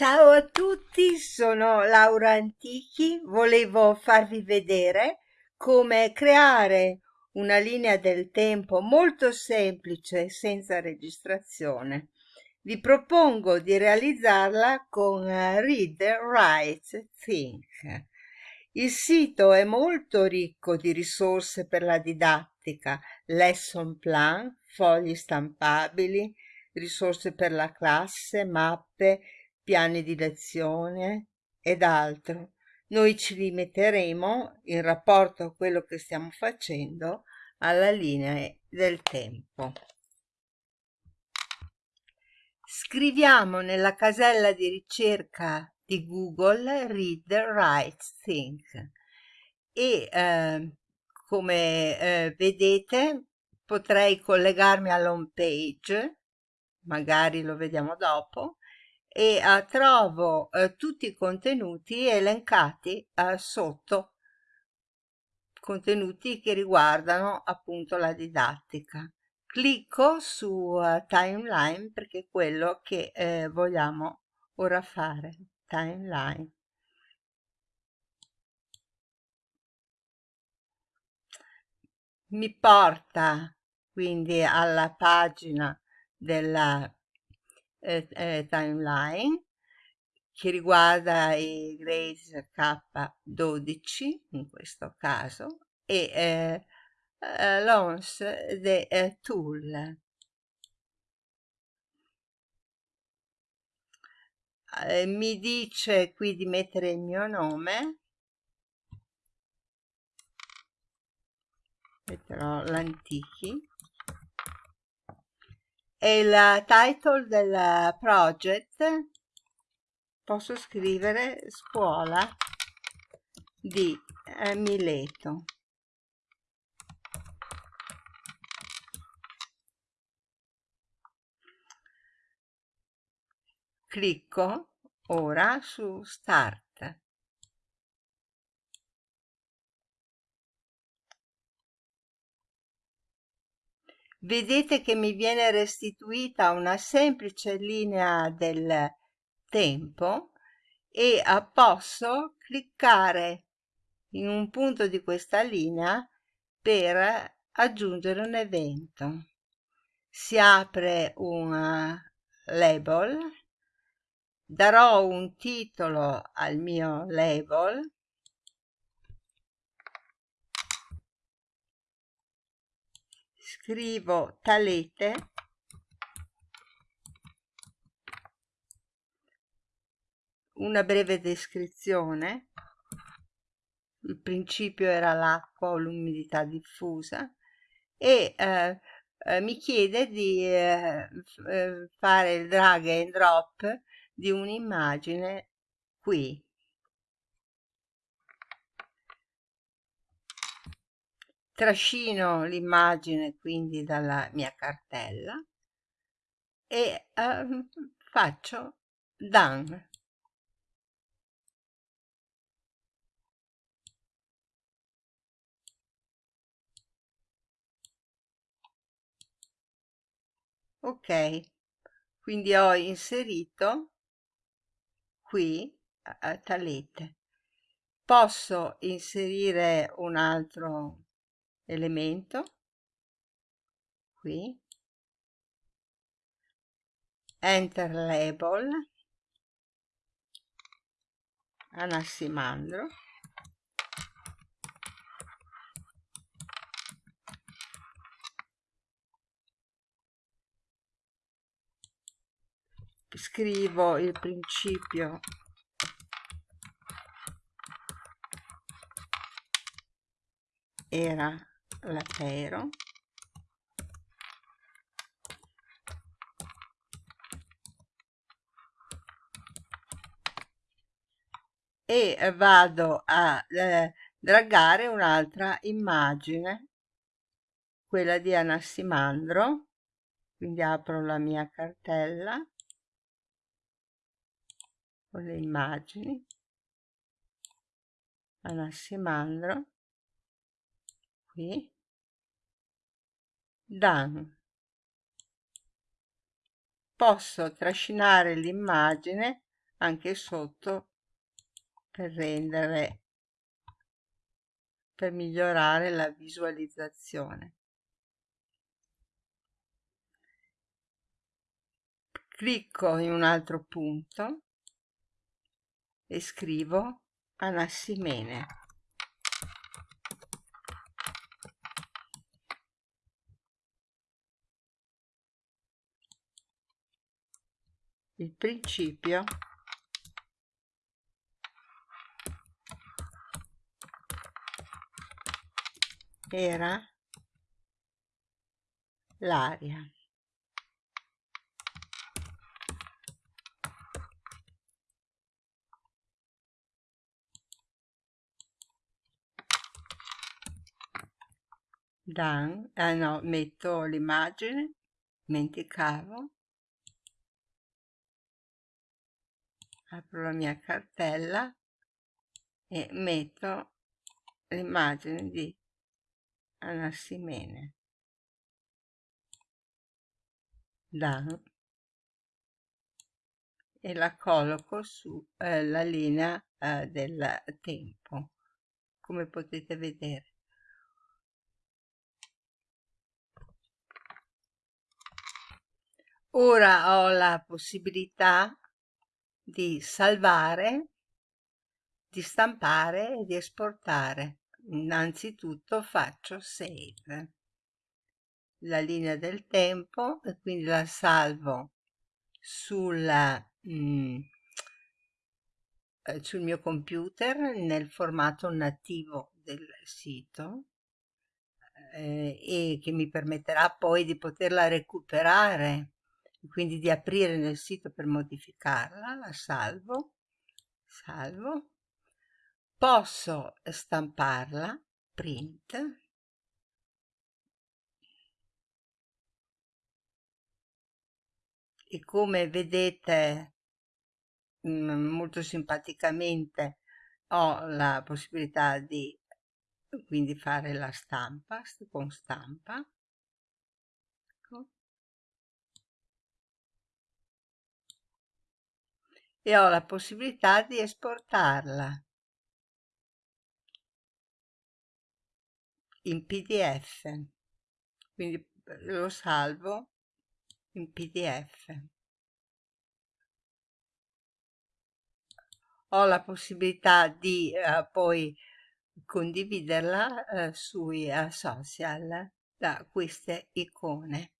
Ciao a tutti, sono Laura Antichi. Volevo farvi vedere come creare una linea del tempo molto semplice senza registrazione. Vi propongo di realizzarla con Read, Write, Think. Il sito è molto ricco di risorse per la didattica, lesson plan, fogli stampabili, risorse per la classe, mappe, piani di lezione ed altro. Noi ci limiteremo, in rapporto a quello che stiamo facendo, alla linea del tempo. Scriviamo nella casella di ricerca di Google Read, Write, Think e eh, come eh, vedete potrei collegarmi all'home page, magari lo vediamo dopo, e uh, trovo uh, tutti i contenuti elencati uh, sotto. Contenuti che riguardano appunto la didattica. Clicco su timeline perché è quello che eh, vogliamo ora fare timeline. Mi porta quindi alla pagina della eh, eh, timeline che riguarda i grades K12 in questo caso e eh, eh, launch the eh, tool eh, mi dice qui di mettere il mio nome. Metterò l'antichi il title del project. Posso scrivere? Scuola di eh, Mileto. Clicco ora su start vedete che mi viene restituita una semplice linea del tempo e posso cliccare in un punto di questa linea per aggiungere un evento. Si apre un label, darò un titolo al mio label scrivo talete. Una breve descrizione. Il principio era l'acqua o l'umidità diffusa e eh, eh, mi chiede di eh, eh fare il drag and drop di un'immagine qui trascino l'immagine quindi dalla mia cartella e uh, faccio done ok quindi ho inserito qui uh, talete. Posso inserire un altro elemento qui. Enter label. Anassimandro scrivo il principio. Era latero e vado a eh, dragare un'altra immagine quella di Anassimandro quindi apro la mia cartella con le immagini. Anassimandro qui done posso trascinare l'immagine anche sotto per rendere per migliorare la visualizzazione. Clicco in un altro punto e scrivo Anassimene il principio era l'aria. Dan, ah no, metto l'immagine, dimenticavo, apro la mia cartella e metto l'immagine di Anassimene. Dan e la colloco sulla eh, linea eh, del tempo, come potete vedere. Ora ho la possibilità di salvare, di stampare e di esportare. Innanzitutto faccio save la linea del tempo e quindi la salvo sulla, mm, eh, sul mio computer nel formato nativo del sito eh, e che mi permetterà poi di poterla recuperare quindi di aprire nel sito per modificarla, la salvo, salvo, posso stamparla, print, e come vedete mm, molto simpaticamente ho la possibilità di quindi fare la stampa con stampa e ho la possibilità di esportarla. In pdf quindi lo salvo in pdf ho la possibilità di eh, poi condividerla eh, sui uh, social da queste icone